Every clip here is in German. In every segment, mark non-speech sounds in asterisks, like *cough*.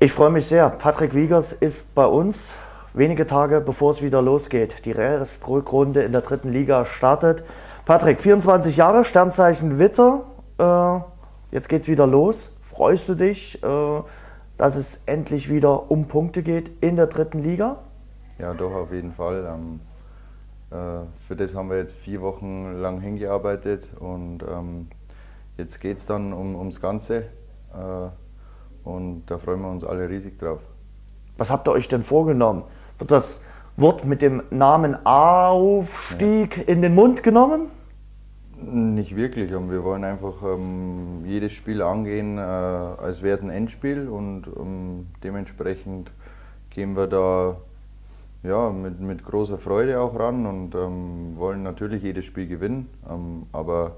Ich freue mich sehr. Patrick Wiegers ist bei uns. Wenige Tage bevor es wieder losgeht. Die Restrückrunde in der dritten Liga startet. Patrick, 24 Jahre, Sternzeichen Witter. Äh, jetzt geht es wieder los. Freust du dich, äh, dass es endlich wieder um Punkte geht in der dritten Liga? Ja, doch, auf jeden Fall. Ähm, äh, für das haben wir jetzt vier Wochen lang hingearbeitet und ähm, jetzt geht es dann um, ums Ganze. Und da freuen wir uns alle riesig drauf. Was habt ihr euch denn vorgenommen? Wird das Wort mit dem Namen Aufstieg ja. in den Mund genommen? Nicht wirklich. Wir wollen einfach ähm, jedes Spiel angehen, äh, als wäre es ein Endspiel und ähm, dementsprechend gehen wir da ja, mit, mit großer Freude auch ran und ähm, wollen natürlich jedes Spiel gewinnen. Ähm, aber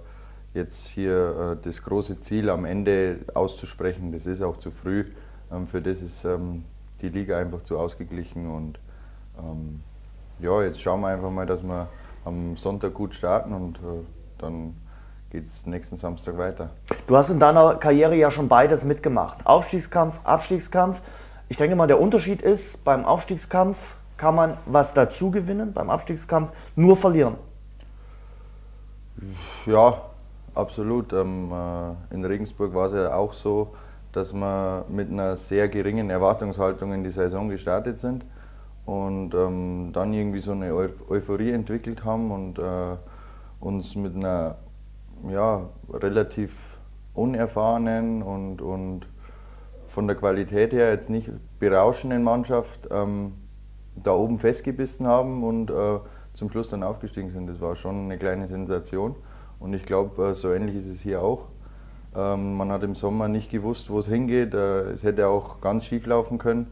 jetzt hier äh, das große Ziel am Ende auszusprechen, das ist auch zu früh. Ähm, für das ist ähm, die Liga einfach zu ausgeglichen und ähm, ja, jetzt schauen wir einfach mal, dass wir am Sonntag gut starten und äh, dann geht es nächsten Samstag weiter. Du hast in deiner Karriere ja schon beides mitgemacht. Aufstiegskampf, Abstiegskampf. Ich denke mal, der Unterschied ist, beim Aufstiegskampf kann man was dazu gewinnen, beim Abstiegskampf nur verlieren. Ja, absolut. Ähm, äh, in Regensburg war es ja auch so, dass wir mit einer sehr geringen Erwartungshaltung in die Saison gestartet sind und ähm, dann irgendwie so eine Euphorie entwickelt haben und äh, uns mit einer ja, relativ unerfahrenen und, und von der Qualität her jetzt nicht berauschenden Mannschaft ähm, da oben festgebissen haben und äh, zum Schluss dann aufgestiegen sind. Das war schon eine kleine Sensation und ich glaube, äh, so ähnlich ist es hier auch. Ähm, man hat im Sommer nicht gewusst, wo es hingeht. Äh, es hätte auch ganz schief laufen können,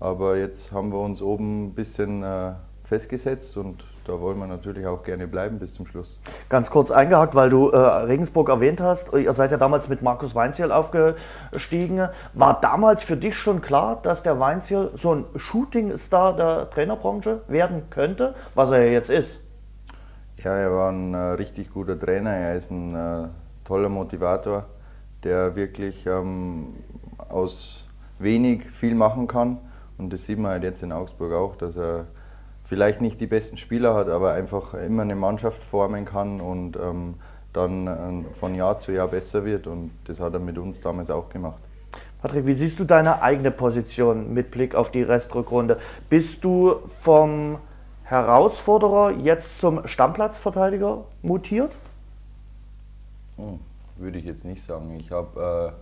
aber jetzt haben wir uns oben ein bisschen äh, festgesetzt und da wollen wir natürlich auch gerne bleiben bis zum Schluss. Ganz kurz eingehakt, weil du äh, Regensburg erwähnt hast. Ihr seid ja damals mit Markus Weinziel aufgestiegen. War damals für dich schon klar, dass der Weinziel so ein Shooting-Star der Trainerbranche werden könnte, was er ja jetzt ist? Ja, er war ein äh, richtig guter Trainer. Er ist ein äh, toller Motivator, der wirklich ähm, aus wenig viel machen kann. Und das sieht man halt jetzt in Augsburg auch, dass er vielleicht nicht die besten Spieler hat, aber einfach immer eine Mannschaft formen kann und ähm, dann äh, von Jahr zu Jahr besser wird. Und das hat er mit uns damals auch gemacht. Patrick, wie siehst du deine eigene Position mit Blick auf die Restrückrunde? Bist du vom Herausforderer jetzt zum Stammplatzverteidiger mutiert? Hm, würde ich jetzt nicht sagen. Ich habe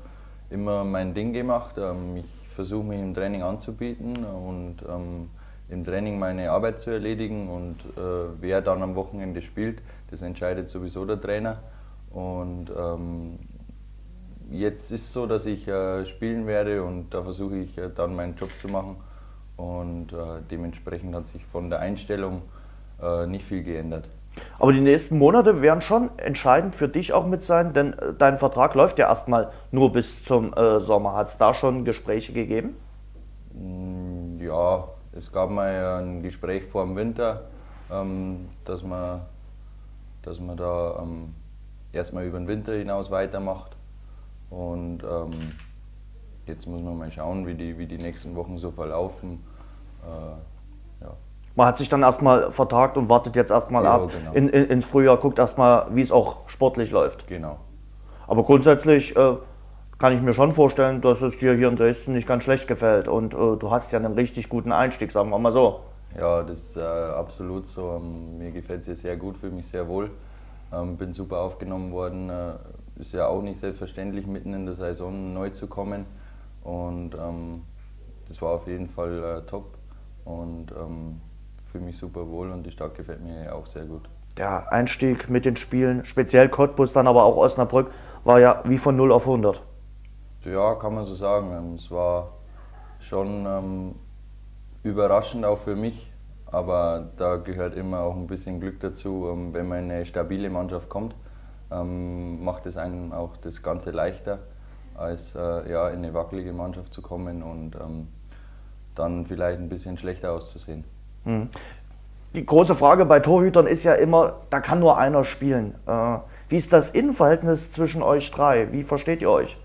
äh, immer mein Ding gemacht. Ähm, ich versuche mich im Training anzubieten und ähm, im Training meine Arbeit zu erledigen und äh, wer dann am Wochenende spielt, das entscheidet sowieso der Trainer. Und ähm, jetzt ist es so, dass ich äh, spielen werde und da versuche ich äh, dann meinen Job zu machen. Und äh, dementsprechend hat sich von der Einstellung äh, nicht viel geändert. Aber die nächsten Monate werden schon entscheidend für dich auch mit sein, denn äh, dein Vertrag läuft ja erstmal nur bis zum Sommer. Hat es da schon Gespräche gegeben? Mm, ja, es gab mal ein Gespräch vor dem Winter, ähm, dass, man, dass man da ähm, erstmal über den Winter hinaus weitermacht. Und ähm, jetzt muss man mal schauen, wie die, wie die nächsten Wochen so verlaufen. Äh, ja. Man hat sich dann erstmal vertagt und wartet jetzt erstmal ja, ab genau. in, in, ins Frühjahr, guckt erstmal, wie es auch sportlich läuft. Genau. Aber grundsätzlich äh, kann ich mir schon vorstellen, dass es dir hier in Dresden nicht ganz schlecht gefällt. Und äh, du hast ja einen richtig guten Einstieg, sagen wir mal so. Ja, das ist äh, absolut so. Ähm, mir gefällt es hier sehr gut, fühle mich sehr wohl. Ähm, bin super aufgenommen worden. Äh, ist ja auch nicht selbstverständlich, mitten in der Saison neu zu kommen. Und ähm, das war auf jeden Fall äh, top. Und ähm, fühle mich super wohl und die Stadt gefällt mir auch sehr gut. Der Einstieg mit den Spielen, speziell Cottbus, dann aber auch Osnabrück, war ja wie von 0 auf 100. Ja, kann man so sagen. Ähm, es war schon ähm, überraschend auch für mich, aber da gehört immer auch ein bisschen Glück dazu. Ähm, wenn man in eine stabile Mannschaft kommt, ähm, macht es einem auch das Ganze leichter, als äh, ja, in eine wackelige Mannschaft zu kommen und dann vielleicht ein bisschen schlechter auszusehen. Hm. Die große Frage bei Torhütern ist ja immer, da kann nur einer spielen. Äh, wie ist das Innenverhältnis zwischen euch drei? Wie versteht ihr euch?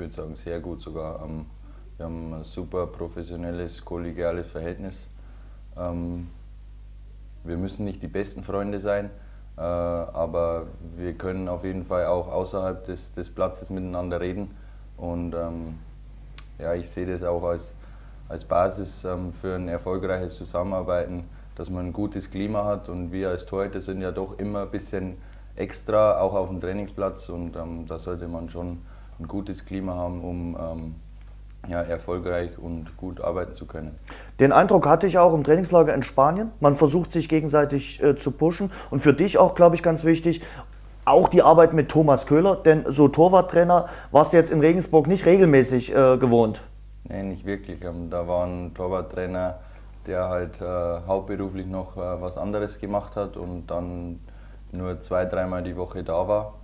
würde sagen, sehr gut sogar. Ähm, Wir haben ein super professionelles, kollegiales Verhältnis. Ähm, wir müssen nicht die besten Freunde sein, äh, aber wir können auf jeden Fall auch außerhalb des, des Platzes miteinander reden. Und ähm, ja, ich sehe das auch als, als Basis ähm, für ein erfolgreiches Zusammenarbeiten, dass man ein gutes Klima hat. Und wir als Torhüter sind ja doch immer ein bisschen extra, auch auf dem Trainingsplatz. Und ähm, da sollte man schon ein gutes Klima haben, um ähm, ja, erfolgreich und gut arbeiten zu können. Den Eindruck hatte ich auch im Trainingslager in Spanien. Man versucht sich gegenseitig äh, zu pushen. Und für dich auch, glaube ich, ganz wichtig, auch die Arbeit mit Thomas Köhler, denn so Torwarttrainer warst du jetzt in Regensburg nicht regelmäßig äh, gewohnt. Nein, nicht wirklich. Ähm, da war ein Torwarttrainer, der halt äh, hauptberuflich noch äh, was anderes gemacht hat und dann nur zwei, dreimal die Woche da war.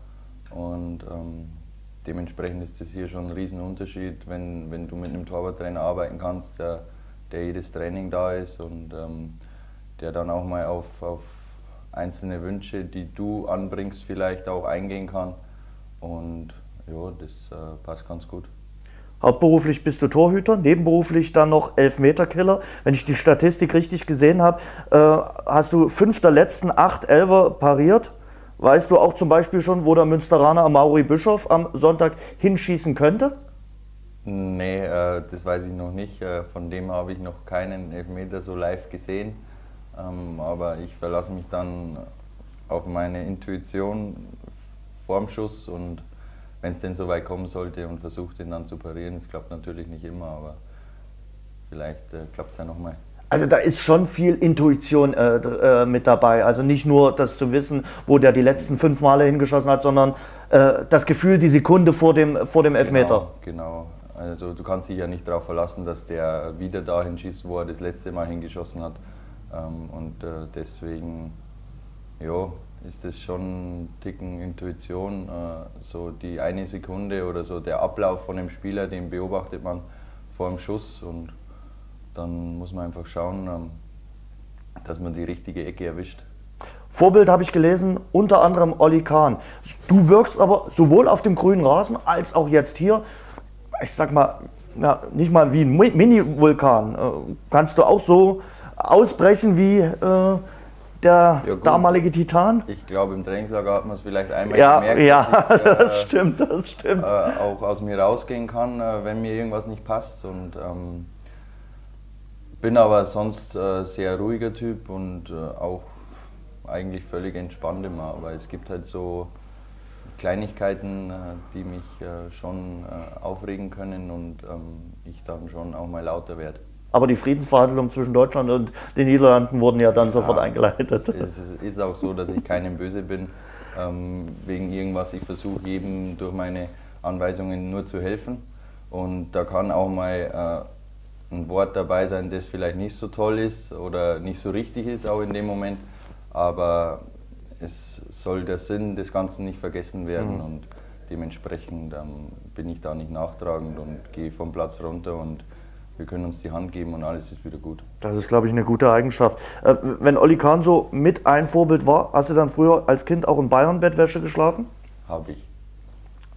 Und ähm, dementsprechend ist das hier schon ein Riesenunterschied, wenn, wenn du mit einem Torwarttrainer arbeiten kannst, der, der jedes Training da ist und ähm, der dann auch mal auf, auf einzelne Wünsche, die du anbringst, vielleicht auch eingehen kann. Und ja, das äh, passt ganz gut. Hauptberuflich bist du Torhüter, nebenberuflich dann noch Elfmeterkiller. Wenn ich die Statistik richtig gesehen habe, äh, hast du fünf der letzten acht Elfer pariert. Weißt du auch zum Beispiel schon, wo der Münsteraner Mauri Bischof am Sonntag hinschießen könnte? Nee, äh, das weiß ich noch nicht. Äh, von dem habe ich noch keinen Elfmeter so live gesehen. Ähm, aber ich verlasse mich dann auf meine Intuition vorm Schuss und wenn es denn so weit kommen sollte und versuche den dann zu parieren. Es klappt natürlich nicht immer, aber vielleicht äh, klappt es ja nochmal. Also da ist schon viel Intuition äh, äh, mit dabei. Also nicht nur das zu wissen, wo der die letzten fünf Male hingeschossen hat, sondern äh, das Gefühl, die Sekunde vor dem, vor dem Elfmeter. Genau, genau. Also du kannst dich ja nicht darauf verlassen, dass der wieder dahin schießt, wo er das letzte Mal hingeschossen hat. Ähm, und äh, deswegen ja, ist das schon ein Ticken Intuition. Äh, so die eine Sekunde oder so der Ablauf von dem Spieler, den beobachtet man vor dem Schuss und dann muss man einfach schauen, ähm, dass man die richtige Ecke erwischt. Vorbild habe ich gelesen, unter anderem Olli Kahn. Du wirkst aber sowohl auf dem grünen Rasen als auch jetzt hier, ich sag mal, ja, nicht mal wie ein Mini-Vulkan. Äh, kannst du auch so ausbrechen wie äh, der ja, damalige Titan? Ich glaube, im Trainingslager hat man es vielleicht einmal ja, gemerkt, ja, dass ich, *laughs* äh, das stimmt, das stimmt. Äh, auch aus mir rausgehen kann, äh, wenn mir irgendwas nicht passt. Und ähm, bin aber sonst äh, sehr ruhiger Typ und äh, auch eigentlich völlig entspannt immer. Aber es gibt halt so Kleinigkeiten, äh, die mich schon aufregen können und ähm, ich dann schon auch mal lauter werde. Aber die Friedensverhandlungen zwischen Deutschland und den Niederlanden wurden ja dann ja, sofort eingeleitet. Es ist auch so, dass ich keinem böse bin ähm, wegen irgendwas. Ich versuche jedem durch meine Anweisungen nur zu helfen. Und da kann auch mal äh, ein Wort dabei sein, das vielleicht nicht so toll ist oder nicht so richtig ist, auch in dem Moment. Aber es soll der Sinn des Ganzen nicht vergessen werden. Mhm. Und dementsprechend ähm, bin ich da nicht nachtragend und gehe vom Platz runter und wir können uns die Hand geben und alles ist wieder gut. Das ist, glaube ich, eine gute Eigenschaft. Äh, wenn Olli Kahn so mit ein Vorbild war, hast du dann früher als Kind auch in Bayern-Bettwäsche geschlafen? Habe ich.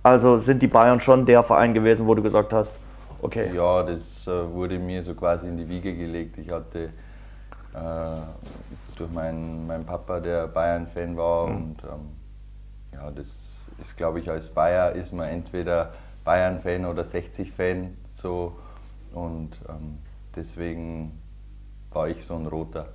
Also sind die Bayern schon der Verein gewesen, wo du gesagt hast, okay. Ja, das äh, wurde mir so quasi in die Wiege gelegt. Ich hatte äh, durch meinen, meinen Papa, der Bayern-Fan war mhm. und ähm, ja, das ist, glaube ich, als Bayer ist man entweder Bayern-Fan oder 60-Fan. So und ähm, deswegen war ich so ein Roter.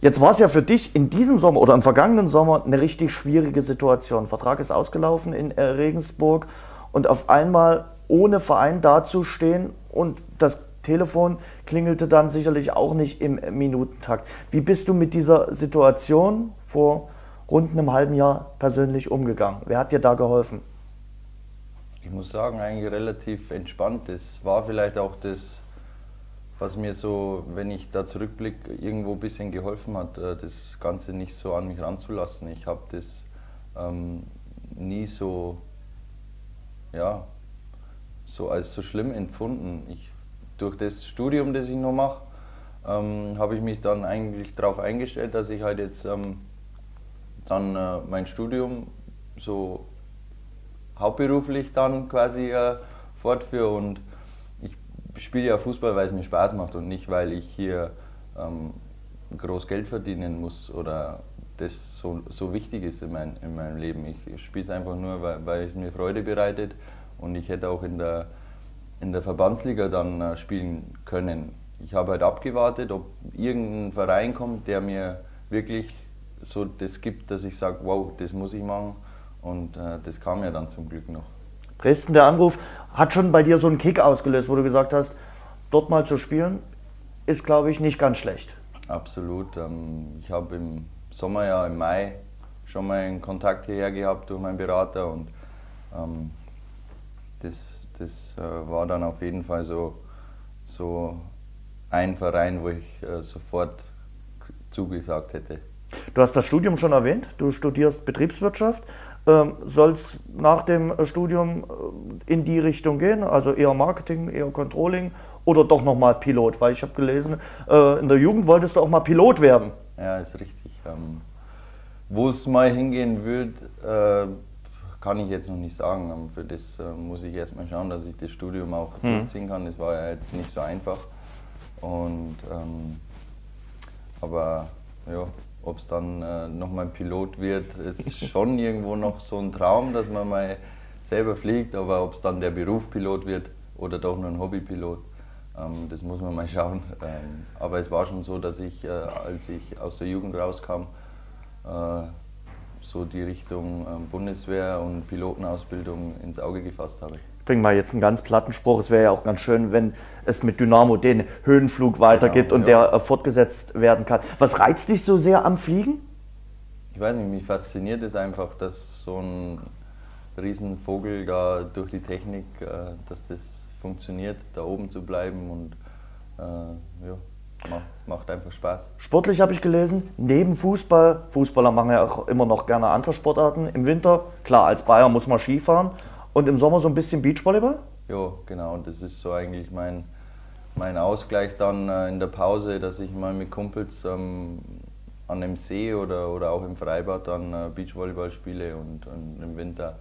Jetzt war es ja für dich in diesem Sommer oder im vergangenen Sommer eine richtig schwierige Situation. Vertrag ist ausgelaufen in äh, Regensburg und auf einmal ohne Verein dazustehen und das Telefon klingelte dann sicherlich auch nicht im Minutentakt. Wie bist du mit dieser Situation vor rund einem halben Jahr persönlich umgegangen? Wer hat dir da geholfen? Ich muss sagen, eigentlich relativ entspannt. Das war vielleicht auch das, was mir so, wenn ich da zurückblicke, irgendwo ein bisschen geholfen hat, äh, das Ganze nicht so an mich ranzulassen. Ich habe das ähm, nie so, ja, so als so schlimm empfunden. Ich, durch das Studium, das ich noch mache, ähm, habe ich mich dann eigentlich darauf eingestellt, dass ich halt jetzt ähm, dann äh, mein Studium so hauptberuflich dann quasi äh, fortführe und ich spiele ja Fußball, weil es mir Spaß macht und nicht, weil ich hier ähm, groß Geld verdienen muss oder das so, so wichtig ist in, mein, in meinem Leben. Ich spiele es einfach nur, weil, weil es mir Freude bereitet und ich hätte auch in der, in der Verbandsliga dann äh, spielen können. Ich habe halt abgewartet, ob irgendein Verein kommt, der mir wirklich so das gibt, dass ich sage, wow, das muss ich machen. Und äh, das kam ja dann zum Glück noch. Dresden, der Anruf hat schon bei dir so einen Kick ausgelöst, wo du gesagt hast, dort mal zu spielen, ist, glaube ich, nicht ganz schlecht. Absolut. Ähm, ich habe im Sommer, ja im Mai, schon mal einen Kontakt hierher gehabt durch meinen Berater und ähm, das, das äh, war dann auf jeden Fall so, so ein Verein, wo ich äh, sofort zugesagt hätte. Du hast das Studium schon erwähnt, du studierst Betriebswirtschaft. Ähm, Soll es nach dem Studium äh, in die Richtung gehen, also eher Marketing, eher Controlling oder doch nochmal Pilot? Weil ich habe gelesen, äh, in der Jugend wolltest du auch mal Pilot werden. Ja, ist richtig. Ähm, Wo es mal hingehen wird, äh, kann ich jetzt noch nicht sagen. Ähm, für das äh, muss ich erstmal schauen, dass ich das Studium auch mhm. durchziehen kann. Das war ja jetzt nicht so einfach. Und, aber ja, ob es dann äh, nochmal Pilot wird, ist schon *laughs* irgendwo noch so ein Traum, dass man mal selber fliegt. Aber ob es dann der Beruf Pilot wird oder doch nur ein Hobbypilot, ähm, das muss man mal *laughs* schauen. Ähm, aber es war schon so, dass ich, äh, als ich aus der Jugend rauskam, äh, so die Richtung äh, Bundeswehr und Pilotenausbildung ins Auge gefasst habe bringe mal jetzt einen ganz platten Spruch, es wäre ja auch ganz schön, wenn es mit Dynamo den Höhenflug weitergibt genau, und ja. der äh, fortgesetzt werden kann. Was reizt dich so sehr am Fliegen? Ich weiß nicht, mich fasziniert es einfach, dass so ein Riesenvogel da durch die Technik, äh, dass das funktioniert, da oben zu bleiben und äh, ja, macht, macht einfach Spaß. Sportlich habe ich gelesen, neben Fußball, Fußballer machen ja auch immer noch gerne andere Sportarten. Im Winter, klar, als Bayer muss man Skifahren, und im Sommer so ein bisschen Beachvolleyball? Ja, genau. Das ist so eigentlich mein, mein Ausgleich dann äh, in der Pause, dass ich mal mit Kumpels ähm, an einem See oder, oder auch im Freibad dann äh, Beachvolleyball spiele und, und im Winter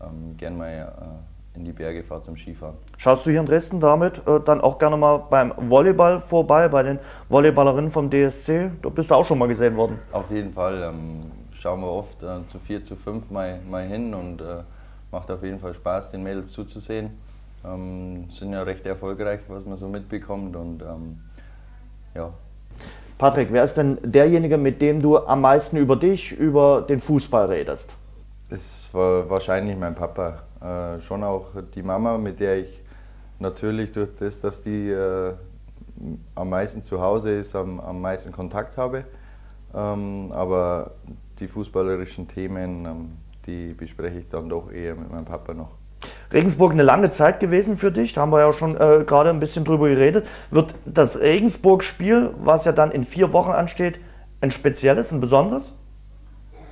ähm, gern mal äh, in die Berge fahre zum Skifahren. Schaust du hier in Dresden damit äh, dann auch gerne mal beim Volleyball vorbei, bei den Volleyballerinnen vom DSC? Da bist du auch schon mal gesehen worden. Auf jeden Fall. Ähm, schauen wir oft äh, zu vier, zu fünf mal, mal hin und äh, macht auf jeden Fall Spaß, den Mädels zuzusehen. Ähm, sind ja recht erfolgreich, was man so mitbekommt und ähm, ja. Patrick, wer ist denn derjenige, mit dem du am meisten über dich, über den Fußball redest? Das war wahrscheinlich mein Papa. Äh, schon auch die Mama, mit der ich natürlich durch das, dass die äh, am meisten zu Hause ist, am, am meisten Kontakt habe. Ähm, aber die fußballerischen Themen, ähm, die bespreche ich dann doch eher mit meinem Papa noch. Regensburg eine lange Zeit gewesen für dich, da haben wir ja schon äh, gerade ein bisschen drüber geredet. Wird das Regensburg-Spiel, was ja dann in vier Wochen ansteht, ein spezielles, ein besonderes?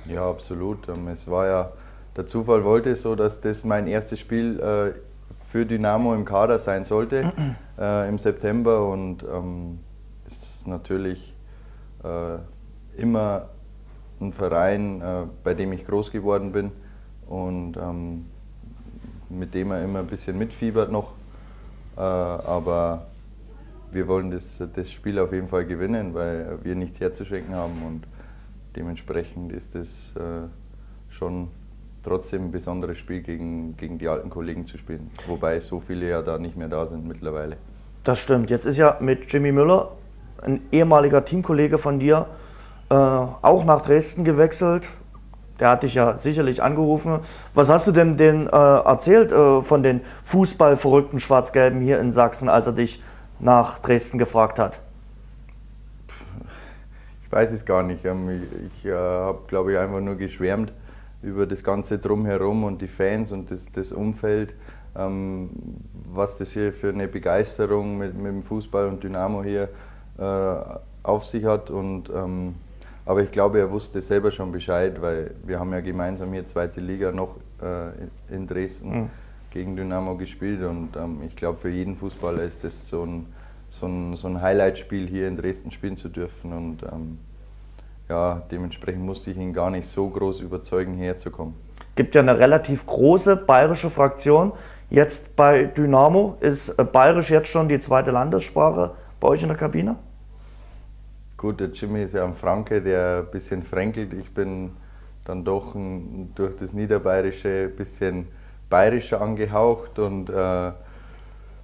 Ja, absolut. Ähm, es war ja, der Zufall wollte es so, dass das mein erstes Spiel äh, für Dynamo im Kader sein sollte *clears throat* äh, im September und ähm, es ist natürlich äh, immer ein Verein, äh, bei dem ich groß geworden bin und ähm, mit dem er immer ein bisschen mitfiebert noch. Äh, aber wir wollen das, das Spiel auf jeden Fall gewinnen, weil wir nichts herzuschenken haben und dementsprechend ist es äh, schon trotzdem ein besonderes Spiel gegen, gegen die alten Kollegen zu spielen. Wobei so viele ja da nicht mehr da sind mittlerweile. Das stimmt. Jetzt ist ja mit Jimmy Müller ein ehemaliger Teamkollege von dir äh, auch nach Dresden gewechselt. Der hat dich ja sicherlich angerufen. Was hast du denn den äh, erzählt äh, von den Fußballverrückten Schwarz-Gelben hier in Sachsen, als er dich nach Dresden gefragt hat? Ich weiß es gar nicht. Ähm, ich, ich äh, habe, glaube ich, einfach nur geschwärmt über das Ganze drumherum und die Fans und das, das Umfeld, ähm, was das hier für eine Begeisterung mit, mit dem Fußball und Dynamo hier äh, auf sich hat. Und ähm, aber ich glaube, er wusste selber schon Bescheid, weil wir haben ja gemeinsam hier zweite Liga noch äh, in Dresden mhm. gegen Dynamo gespielt und ähm, ich glaube, für jeden Fußballer ist das so ein, so ein, so ein Highlight-Spiel hier in Dresden spielen zu dürfen und ähm, ja, dementsprechend musste ich ihn gar nicht so groß überzeugen, herzukommen. Es gibt ja eine relativ große bayerische Fraktion Jetzt bei Dynamo ist äh, Bayerisch jetzt schon die zweite Landessprache bei euch in der Kabine? Gut, der Jimmy ist ja ein Franke, der ein bisschen fränkelt. Ich bin dann doch ein, durch das Niederbayerische ein bisschen bayerischer angehaucht und äh,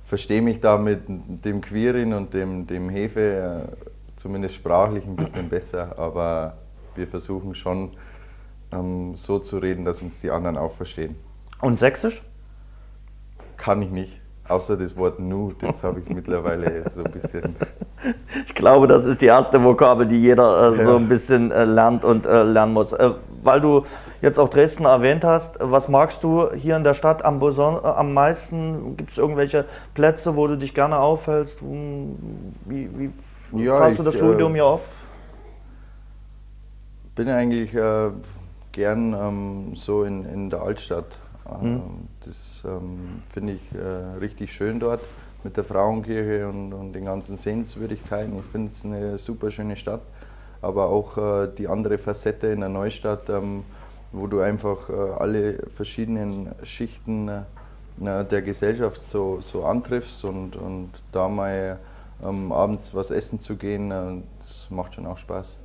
verstehe mich da mit dem Quirin und dem, dem Hefe äh, zumindest sprachlich ein bisschen besser. Aber wir versuchen schon ähm, so zu reden, dass uns die anderen auch verstehen. Und Sächsisch? Kann ich nicht. Außer das Wort Nu, das habe ich mittlerweile *laughs* so ein bisschen. Ich glaube, das ist die erste Vokabel, die jeder äh, so ein bisschen äh, lernt und äh, lernen muss. Äh, weil du jetzt auch Dresden erwähnt hast, was magst du hier in der Stadt am, äh, am meisten? Gibt es irgendwelche Plätze, wo du dich gerne aufhältst? Wie, wie ja, fasst du das Studium hier auf? bin eigentlich gern ähm, so in, in der Altstadt Mhm. Das ähm, finde ich äh, richtig schön dort mit der Frauenkirche und, und den ganzen Sehenswürdigkeiten. Ich finde es eine super schöne Stadt, aber auch äh, die andere Facette in der Neustadt, ähm, wo du einfach äh, alle verschiedenen Schichten äh, der Gesellschaft so, so antriffst und, und da mal ähm, abends was essen zu gehen, äh, das macht schon auch Spaß.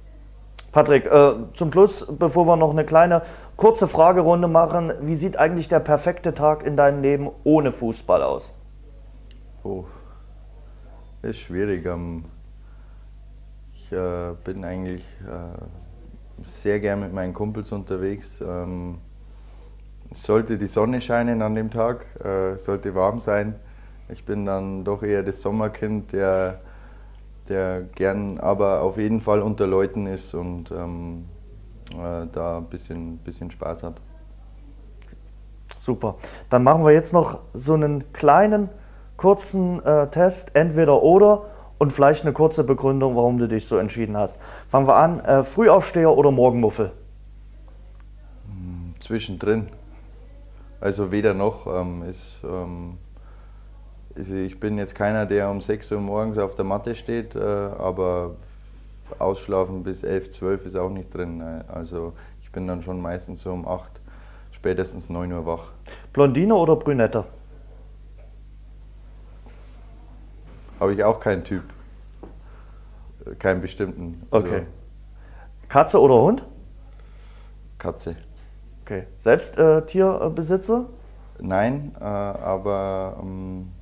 Patrick, äh, zum Schluss, bevor wir noch eine kleine kurze Fragerunde machen, wie sieht eigentlich der perfekte Tag in deinem Leben ohne Fußball aus? Oh, ist schwierig. Ähm, ich äh, bin eigentlich äh, sehr gern mit meinen Kumpels unterwegs. Ähm, sollte die Sonne scheinen an dem Tag, äh, sollte warm sein. Ich bin dann doch eher das Sommerkind, der der gern aber auf jeden Fall unter Leuten ist und ähm, äh, da ein bisschen, bisschen Spaß hat. Super. Dann machen wir jetzt noch so einen kleinen, kurzen äh, Test, entweder oder und vielleicht eine kurze Begründung, warum du dich so entschieden hast. Fangen wir an, äh, Frühaufsteher oder Morgenmuffel? Hm, zwischendrin. Also weder noch ähm, ist ähm, ich bin jetzt keiner, der um 6 Uhr morgens auf der Matte steht, äh, aber ausschlafen bis 11, 12 ist auch nicht drin. Äh, also ich bin dann schon meistens so um 8, spätestens 9 Uhr wach. Blondine oder Brünette? Habe ich auch keinen Typ. Äh, keinen bestimmten. Also okay. Katze oder Hund? Katze. Okay. Selbst äh, Tierbesitzer? Nein, äh, aber ähm,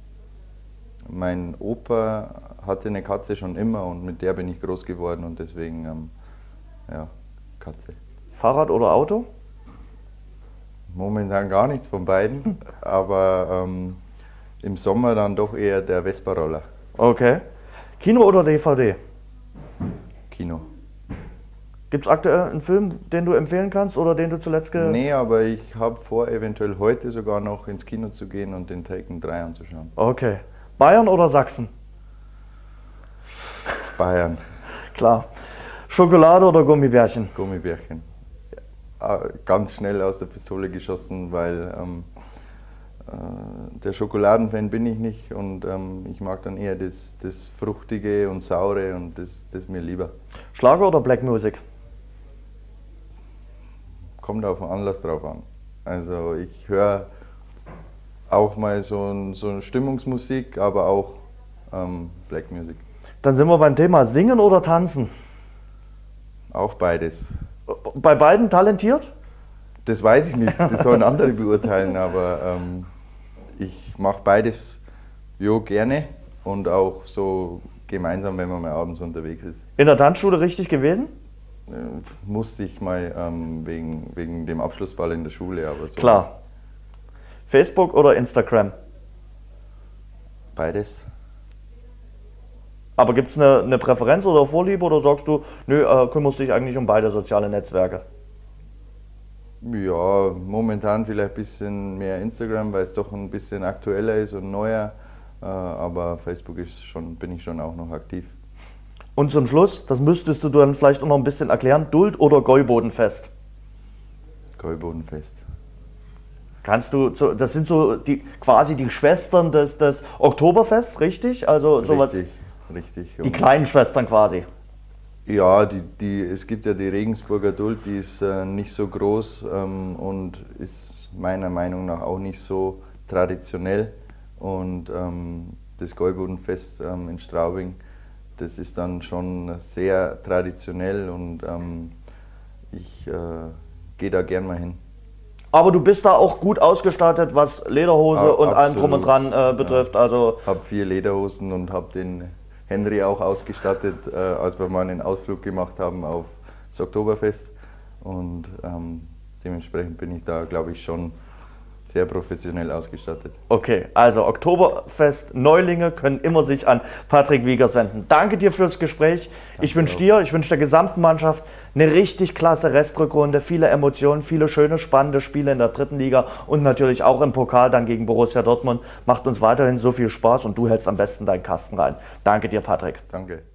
mein Opa hatte eine Katze schon immer und mit der bin ich groß geworden und deswegen, ähm, ja, Katze. Fahrrad oder Auto? Momentan gar nichts von beiden, *laughs* aber ähm, im Sommer dann doch eher der Vespa-Roller. Okay. Kino oder DVD? Kino. Gibt es aktuell einen Film, den du empfehlen kannst oder den du zuletzt ge Nee, aber ich habe vor, eventuell heute sogar noch ins Kino zu gehen und den Taken 3 anzuschauen. Okay. Bayern oder Sachsen? Bayern. Klar. Schokolade oder Gummibärchen? Gummibärchen. Ja, ganz schnell aus der Pistole geschossen, weil ähm, äh, der Schokoladenfan bin ich nicht und ähm, ich mag dann eher das, das Fruchtige und Saure und das, das mir lieber. Schlager oder Black Music? Kommt auf den Anlass drauf an. Also ich höre auch mal so, ein, so eine Stimmungsmusik, aber auch ähm, Black Music. Dann sind wir beim Thema Singen oder Tanzen? Auch beides. Bei beiden talentiert? Das weiß ich nicht, das sollen andere beurteilen, aber ähm, ich mache beides jo, gerne und auch so gemeinsam, wenn man mal abends unterwegs ist. In der Tanzschule richtig gewesen? Äh, musste ich mal ähm, wegen, wegen dem Abschlussball in der Schule, aber so. Klar. Facebook oder Instagram? Beides. Aber gibt es eine, eine, Präferenz oder Vorliebe oder sagst du, nö, äh, kümmerst dich eigentlich um beide soziale Netzwerke? Ja, momentan vielleicht ein bisschen mehr Instagram, weil es doch ein bisschen aktueller ist und neuer. Äh, aber Facebook ist schon, bin ich schon auch noch aktiv. Und zum Schluss, das müsstest du dann vielleicht auch noch ein bisschen erklären, Duld oder Gäubodenfest? Gäubodenfest. Kannst du, das sind so die, quasi die Schwestern des, des Oktoberfests, richtig? Also sowas. Richtig, richtig. Die kleinen Schwestern quasi. Ja, die, die, es gibt ja die Regensburger Duld, die ist äh, nicht so groß ähm, und ist meiner Meinung nach auch nicht so traditionell und ähm, das Gäubodenfest ähm, in Straubing, das ist dann schon sehr traditionell und ähm, ich äh, gehe da gern mal hin. Aber du bist da auch gut ausgestattet, was Lederhose ah, und allem drum und dran äh, betrifft. Ja. Also habe vier Lederhosen und habe den Henry auch ausgestattet, äh, als wir mal einen Ausflug gemacht haben auf das Oktoberfest. Und ähm, dementsprechend bin ich da, glaube ich, schon sehr professionell ausgestattet. Okay, also Oktoberfest Neulinge können immer sich an Patrick Wiegers wenden. Danke dir fürs Gespräch. Danke ich wünsche dir, ich wünsche der gesamten Mannschaft eine richtig klasse Restrückrunde, viele Emotionen, viele schöne, spannende Spiele in der dritten Liga und natürlich auch im Pokal dann gegen Borussia Dortmund. Macht uns weiterhin so viel Spaß und du hältst am besten deinen Kasten rein. Danke dir, Patrick. Danke.